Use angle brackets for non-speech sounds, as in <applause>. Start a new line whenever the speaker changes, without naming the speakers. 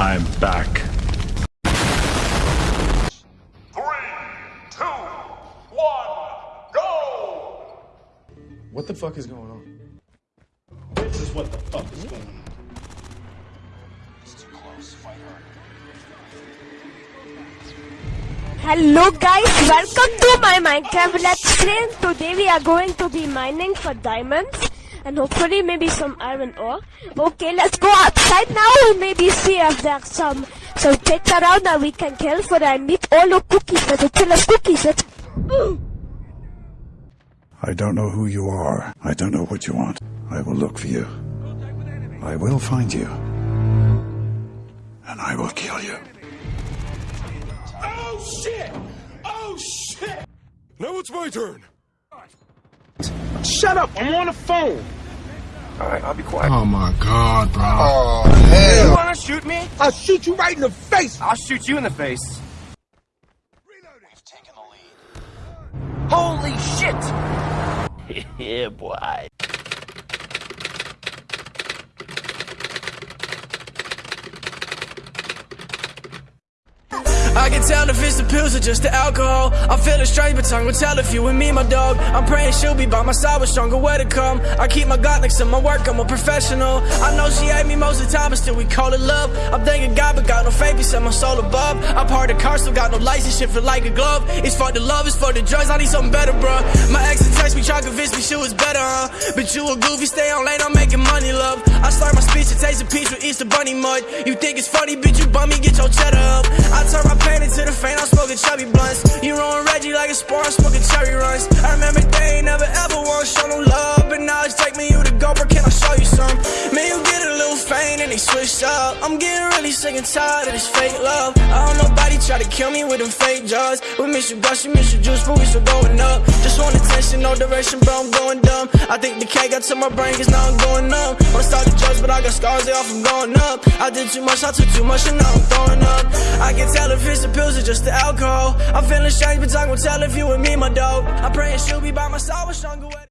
I'm back.
Three, two, one, go!
What the fuck is going on?
This is what the fuck is going on.
Hello guys, welcome to my Minecraft Let's Play. Today we are going to be mining for diamonds and hopefully maybe some iron ore. Okay, let's go outside now and maybe see if there's some some pits around that we can kill for I need all the cookies for the killer cookies. Let's
I don't know who you are. I don't know what you want. I will look for you. I will find you. And I will kill you.
Oh shit! Oh shit!
Now it's my turn.
Shut up! I'm on the phone.
Alright, I'll be quiet.
Oh my god, bro. Oh, hell.
You wanna shoot me? I'll shoot you right in the face.
I'll shoot you in the face. Holy shit! <laughs>
yeah, boy.
I can tell if it's the pills or just the alcohol. I'm feeling strange, but time will tell if you and me, my dog. I'm praying she'll be by my side with stronger way to come. I keep my God next to my work, I'm a professional. I know she hate me most of the time, but still we call it love. I'm thanking God, but got no faith, he set my soul above. I'm part of car, still got no license, shit feel like a glove. It's for the love, it's for the drugs, I need something better, bruh. My ex text me, try to convince me she was better, huh? But you a goofy, stay on late, I'm making money, love. I start my speech to taste a peach with Easter bunny mud. You think it's funny, bitch, you bum me, get your cheddar up. I turn my pain into the faint, I'm smoking chubby blunts. You rolling Reggie like a sport, I'm smoking cherry runs. I remember switch up. I'm getting really sick and tired of this fake love. I don't nobody try to kill me with them fake jaws. We miss you gush, you miss your juice, but we still going up. Just want attention, no direction, bro, I'm going dumb. I think the K got to my brain, cause now I'm going numb. Wanna start the drugs, but I got scars, they off, I'm going up. I did too much, I took too much, and now I'm throwing up. I can tell if it's the pills or just the alcohol. I'm feeling strange, but time will tell if you and me, my dog. I'm praying she'll be by my side with stronger.